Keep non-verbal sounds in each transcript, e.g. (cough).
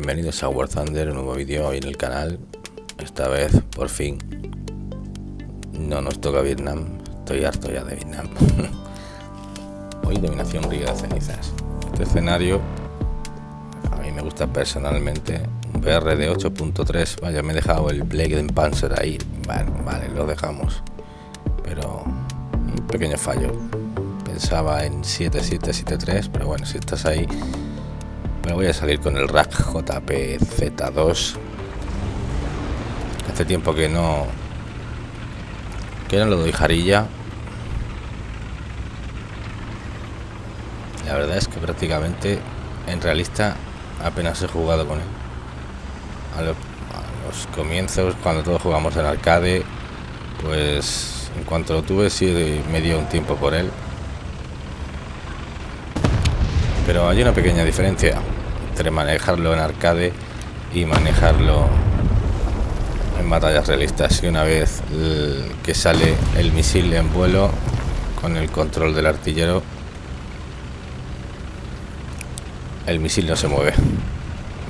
Bienvenidos a War Thunder, un nuevo vídeo hoy en el canal. Esta vez, por fin. No nos toca Vietnam. Estoy harto ya de Vietnam. (laughs) Hoy dominación río de cenizas. Este escenario A mí me gusta personalmente. BR de 8.3 Vaya, me he dejado el Blade Panzer ahí. Vale, vale, lo dejamos. Pero un pequeño fallo. Pensaba en 7773, pero bueno, si estás ahí, me voy a salir con el rack JPZ2. Hace tiempo que no que no lo doy jarilla. La verdad es que prácticamente en realista apenas he jugado con él. A, los comienzos, cuando todos jugamos en arcade, pues en cuanto lo tuve sí me dio un tiempo por él pero hay una pequeña diferencia entre manejarlo en arcade y manejarlo en batallas realistas. Y una vez que sale el misil en vuelo con el control del artillero, el misil no se mueve.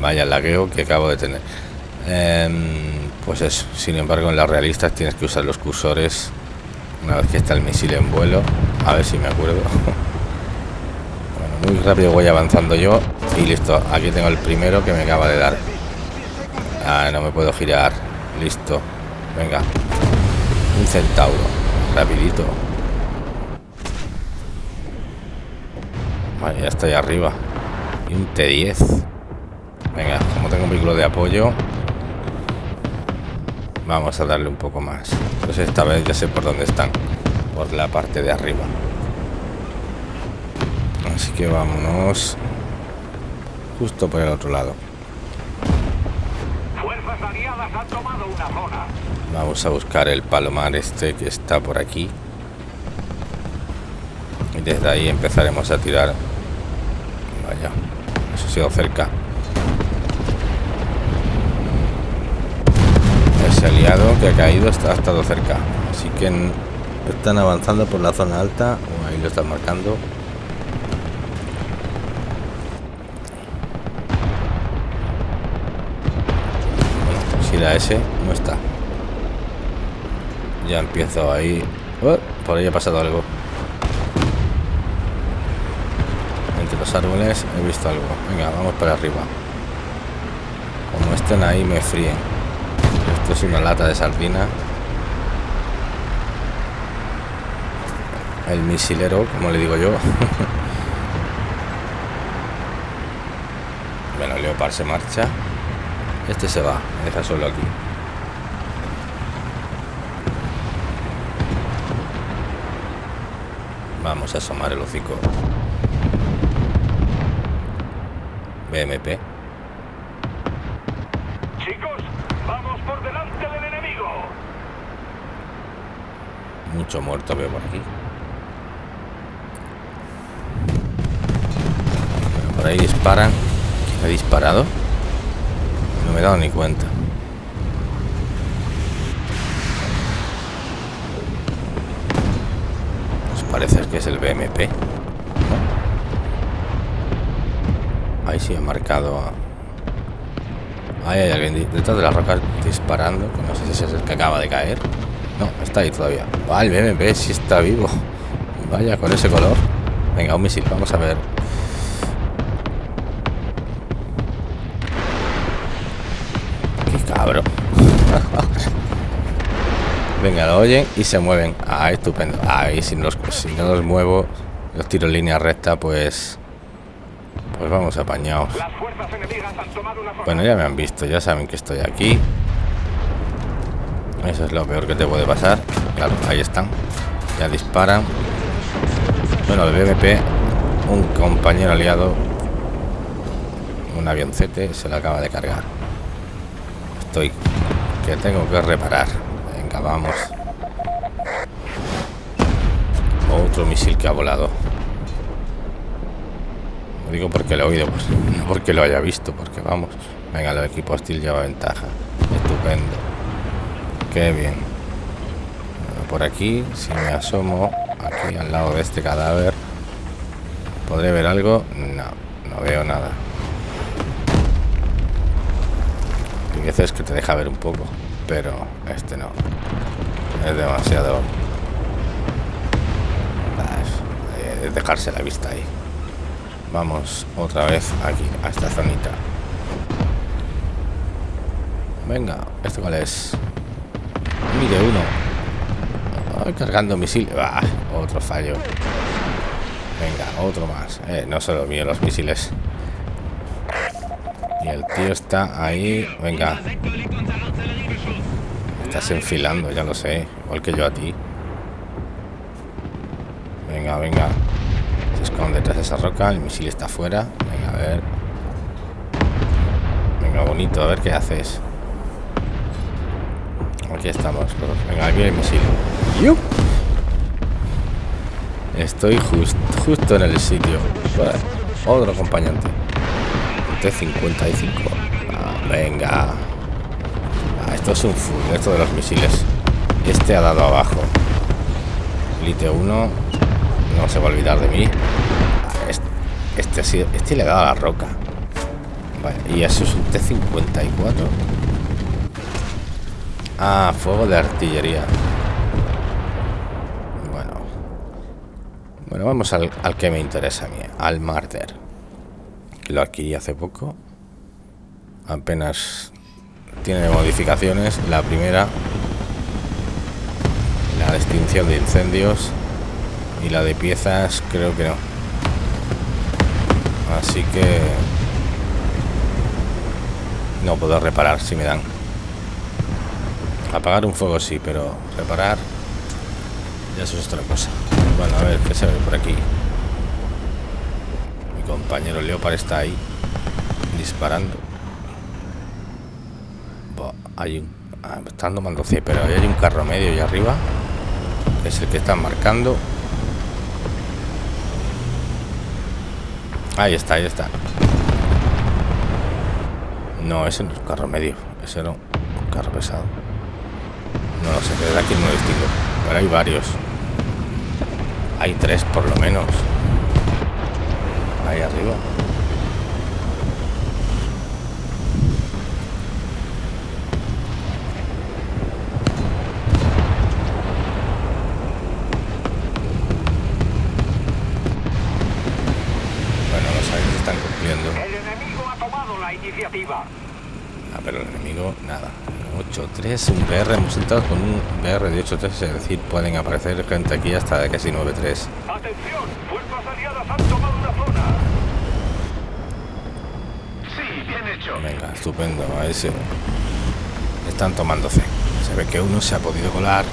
Vaya lagueo que acabo de tener. Em, pues eso, sin embargo en las realistas tienes que usar los cursores una vez que está el misil en vuelo. A ver si me acuerdo. (laughs) muy rápido voy avanzando yo y listo. Aquí tengo el primero que me acaba de dar. Ah, no me puedo girar. Listo. Venga. Un centauro. Rapidito. Vale ya estoy arriba. Y un T10 venga como tengo un vehículo de apoyo vamos a darle un poco más. Pues esta vez ya sé por dónde están. Por la parte de arriba Así que vámonos justo por el otro lado. Vamos a buscar el palomar este que está por aquí. Y desde ahí empezaremos a tirar. Vaya, eso ha sido cerca. Ese aliado que ha caído está, ha estado cerca. Así que están avanzando por la zona alta. Ahí lo están marcando. La ese no está. Ya empiezo ahí. Oh, por ahí ha pasado algo. Entre los árboles he visto algo. Venga, vamos para arriba. Como estén ahí me fríen. Esto es una lata de sardina. El misilero, como le digo yo. (laughs) bueno, Leopard se marcha. Este se va, me deja solo aquí. Vamos a asomar el hocico. BMP. Chicos, vamos por delante del enemigo. Mucho muerto veo por aquí. Por ahí disparan. ¿He disparado? Me he dado ni cuenta. Pues parece que es el BMP. Ahí sí ha marcado. Ahí hay alguien detrás de las rocas disparando. no sé si es el que acaba de caer. No, está ahí todavía. Ah, BMP sí está vivo. Vaya, con ese color. Venga, un misil. Vamos a ver Venga, lo oyen y se mueven. Ah, estupendo. Ahí, si, no los muevo, los tiro en línea recta, pues... Pues vamos apañados. Bueno, ya me han visto, ya saben que estoy aquí. Eso es lo peor que te puede pasar. Claro, ahí están. Ya disparan. Bueno, el BMP, un compañero aliado, un avioncete, se lo acaba de cargar. Estoy que tengo que reparar. Vamos. Otro misil que ha volado. No digo porque lo he oído, pues no porque lo haya visto, porque vamos. Venga, el equipo hostil lleva ventaja. Estupendo. Qué bien. por aquí, si me asomo aquí al lado de este cadáver, ¿Podré ver algo? No, no veo nada. Hay veces que te deja ver un poco, pero este no. Es demasiado... Es dejarse la vista ahí. Vamos otra vez aquí, a esta zonita. Venga, ¿esto cuál es? Mire uno. cargando misil. Ah, otro fallo. Venga, otro más. Eh, no solo mío los misiles. Y el tío está ahí. Venga. Estás enfilando, ya lo sé. Igual que yo a ti. Venga, venga. Se esconde detrás de esa roca. El misil está afuera. Venga, a ver. Venga, bonito. A ver qué haces. Aquí estamos. Venga, aquí el misil. Estoy justo en el sitio. otro acompañante. T-55. Ah, venga. Es un full, esto de los misiles. Este ha dado abajo. Lite 1. No se va a olvidar de mí. Este, este, este le ha dado a la roca. y eso es un T-54. Ah, fuego de artillería. Bueno. Bueno, vamos al, que me interesa a mí. Al Marder. Lo adquirí hace poco. Apenas tiene modificaciones. La primera, la extinción de incendios. Y la de piezas, creo que no. Así que... No puedo reparar si me dan. Apagar un fuego sí, pero reparar ya eso es otra cosa. Bueno, a ver, ¿qué se ve por aquí? Mi compañero Leopard está ahí disparando. Hay un... Ah, están tomando pero ahí hay un carro medio y arriba. es el que están marcando. Ahí está, ahí está. No, ese no es un carro medio. Ese no. Un carro pesado. No lo sé, desde aquí no lo distingo. Pero hay varios. Hay tres por lo menos. Ahí arriba. Bueno, los aires están cumpliendo. El enemigo ha tomado la iniciativa. Ah, pero el enemigo, nada. 8-3, un BR, hemos entrado con un BR de 8-3, es decir, pueden aparecer gente aquí hasta de casi 9-3. Atención, fuerzas aliadas han tomado una zona. Sí, bien hecho. Venga, estupendo, a ese. Están tomando C. Se ve que uno se ha podido colar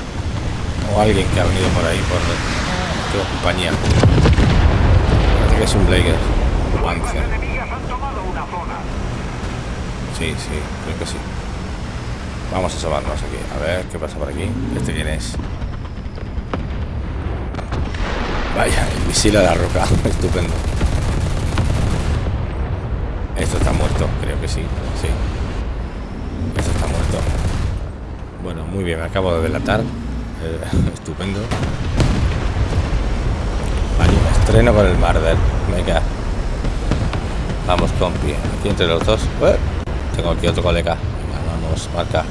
o alguien que ha venido por ahí por qué compañía. Parece que es un Blaker. Fuerzas enemigas han tomado una zona. Sí, sí, creo que sí. Vamos a asomarnos aquí. A ver qué pasa por aquí. ¿Este quién es? Vaya, el misil a la roca. (laughs) Estupendo. Esto está muerto, creo que sí. Sí. Esto está muerto. Bueno, muy bien, me acabo de delatar. Eh, (laughs) estupendo. Vale, estreno con el Marder. Venga. Vamos, compi. Aquí entre los dos. Eh, tengo otro colega. vamos, marca.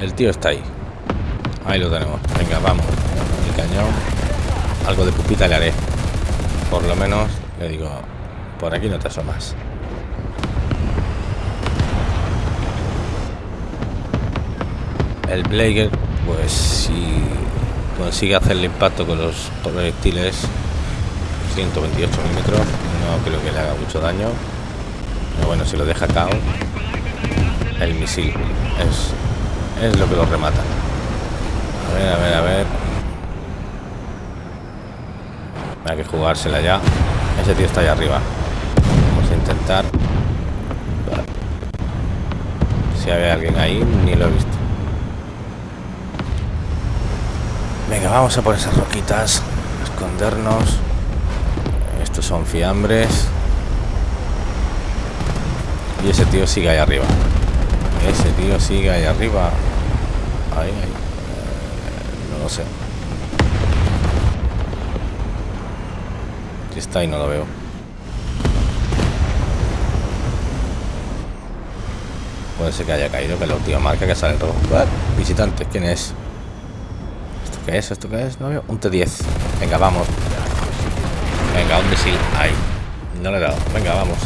El tío está ahí. Ahí lo tenemos. Venga, vamos. El cañón. Algo de pupita le haré. Por lo menos, le digo, por aquí no te asomas. El Blaker, pues si consigue hacer el impacto con los proyectiles 128 milímetros, no creo que le haga mucho daño. Pero bueno, si lo deja cao, el misil es es lo que lo remata. A ver, a ver, a ver. Hay que jugársela ya. Ese tío está allá arriba. Vamos a intentar. Si hay alguien ahí, ni lo he visto. Venga, vamos a por esas roquitas. Escondernos. Estos son fiambres. Y ese tío sigue ahí arriba. Ese tío sigue ahí arriba. Ahí, ahí. Eh, no no sé. Está ahí no lo veo. Puede ser que haya caído, que la última marca que sale rojo. Visitante, ¿quién es? ¿Esto qué es? ¿Esto qué es? No veo. Un T10. Venga, vamos. Venga, un misil. Ahí. No le he dado. Venga, vamos.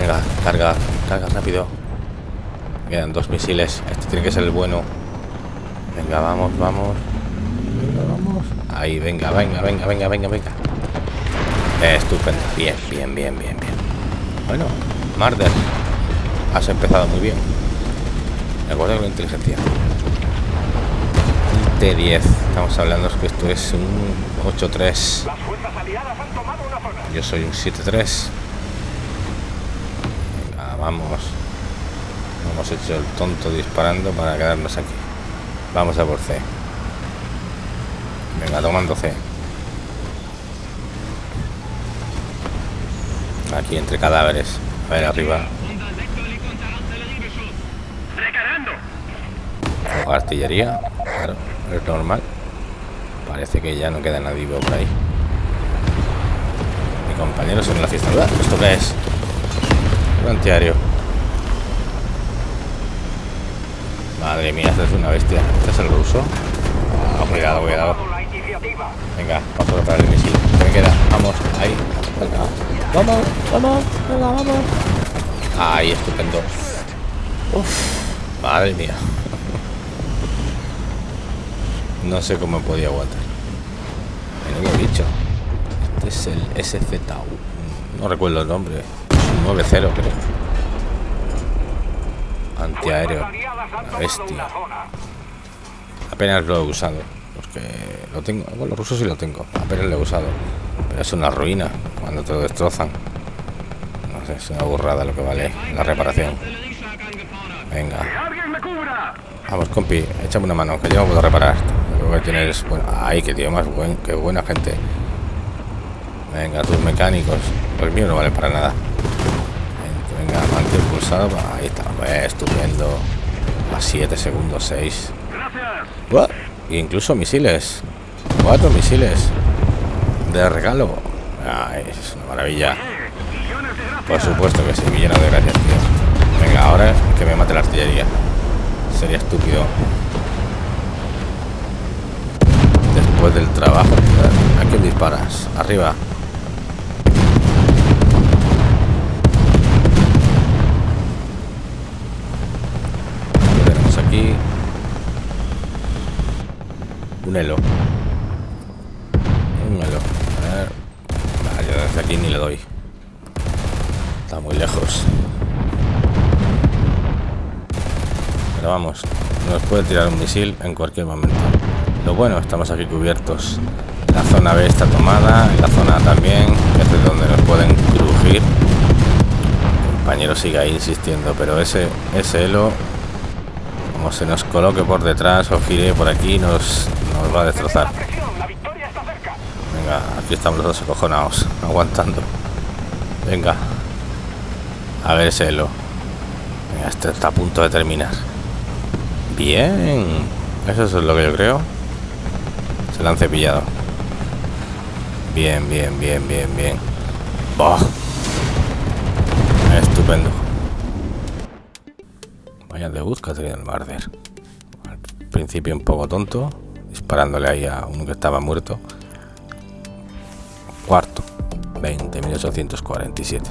Venga, carga. Carga rápido. Quedan dos misiles. Este tiene que ser el bueno. Venga, vamos, vamos. Venga, vamos. Ahí, venga, venga, venga, venga, venga, venga. Estupendo. Bien, bien, bien, bien, bien. Bueno, Marder. Has empezado muy bien. De acuerdo con la inteligencia. Un T10. Estamos hablando que esto es un 8-3. Yo soy un 7-3. Venga, vamos. Hemos hecho el tonto disparando para quedarnos aquí. Vamos a por C. Venga, tomando C. Aquí entre cadáveres. A ver, arriba. Artillería. Claro, es normal. Parece que ya no queda nadie vivo por ahí. Mi compañero en la fiesta. ¿Esto qué es? Un antiario. Madre mía, esta es una bestia. ¿Este es el ruso? Ah, cuidado, cuidado. Venga, vamos a preparar el misil. ¿Qué me queda? Vamos, ahí. Venga. Vamos, vamos, venga, vamos. Ahí, estupendo. Uf, madre mía. No sé cómo podía aguantar. Menudo bicho. Este es el SZU. No recuerdo el nombre. 9-0 creo. Antiaéreo. La bestia. Apenas lo he usado. Porque lo tengo. Bueno, los rusos sí lo tengo. Apenas lo he usado. Pero es una ruina cuando te destrozan. No sé, es una burrada lo que vale la reparación. Venga. Vamos, compi, échame una mano, que yo puedo reparar. Lo que tienes. Ay, que tío más buen, qué buena gente. Venga, tus mecánicos. Pues mío no vale para nada. Venga, mantén pulsado. Ahí está. Pues, estupendo. A 7 segundos, 6. Gracias. Incluso misiles. Cuatro misiles. De regalo. Ay, es una maravilla. Por supuesto que sí, millones de gracias, tío. Venga, ahora que me mate la artillería. Sería estúpido. Después del trabajo. ¿A quién disparas? Arriba. ¿Qué tenemos aquí? Un elo. Un elo. A ver. Vale, desde aquí ni le doy. Está muy lejos. Pero vamos, nos puede tirar un misil en cualquier momento. Lo bueno, estamos aquí cubiertos. La zona B está tomada, la zona también, que es de donde nos pueden crujir. El compañero sigue ahí insistiendo, pero ese, ese elo, como se nos coloque por detrás o gire por aquí, nos, nos va a destrozar. Venga, aquí estamos los dos acojonados, aguantando. Venga. A ver ese elo. Venga, este está a punto de terminar. Bien. Eso es lo que yo creo. Se lo han cepillado. Bien, bien, bien, bien, bien. Oh. Estupendo. Vaya debut que ha tenido el Marder. Al principio un poco tonto. Disparándole ahí a uno que estaba muerto. Cuarto. 20, 1847.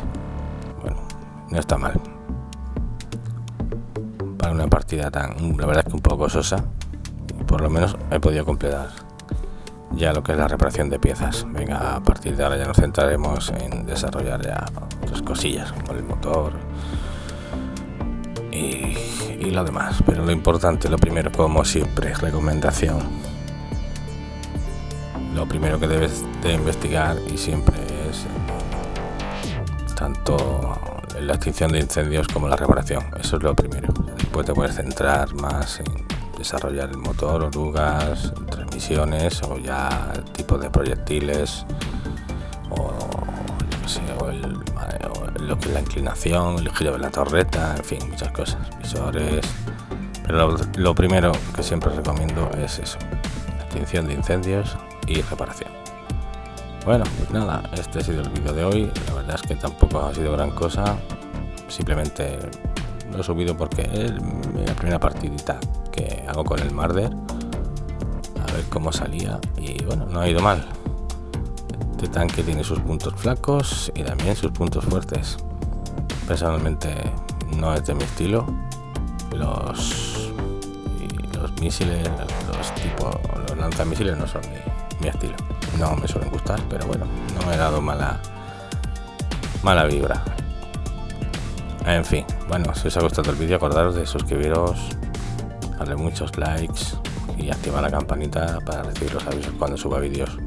Bueno, no está mal para una partida tan, la verdad es que un poco sosa, por lo menos he podido completar ya lo que es la reparación de piezas. Venga, a partir de ahora ya nos centraremos en desarrollar ya otras cosillas como el motor y, y lo demás. Pero lo importante, lo primero, como siempre, recomendación. Lo primero que debes de investigar y siempre es tanto la extinción de incendios como la reparación. Eso es lo primero. Después te puedes centrar más en desarrollar el motor, orugas, transmisiones o ya tipo de proyectiles o, el, lo que es la inclinación, el giro de la torreta, en fin, muchas cosas, visores. Pero lo, lo primero que siempre recomiendo es eso, extinción de incendios y reparación. Bueno, pues nada, este ha sido el vídeo de hoy. La verdad es que tampoco ha sido gran cosa. Simplemente lo he subido porque la primera partidita que hago con el Marder. A ver cómo salía. Y bueno, no ha ido mal. Este tanque tiene sus puntos flacos y también sus puntos fuertes. Personalmente no es de mi estilo. Los, los misiles, los tipos, los lanzamisiles no son mi, mi estilo. No me suelen gustar, pero bueno, no me he dado mala, mala vibra. En fin, bueno, si os ha gustado el vídeo, acordaros de suscribiros, darle muchos likes y activar la campanita para recibir los avisos cuando suba vídeos.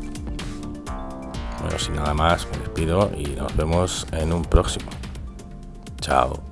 Bueno, sin nada más, me despido y nos vemos en un próximo. Chao.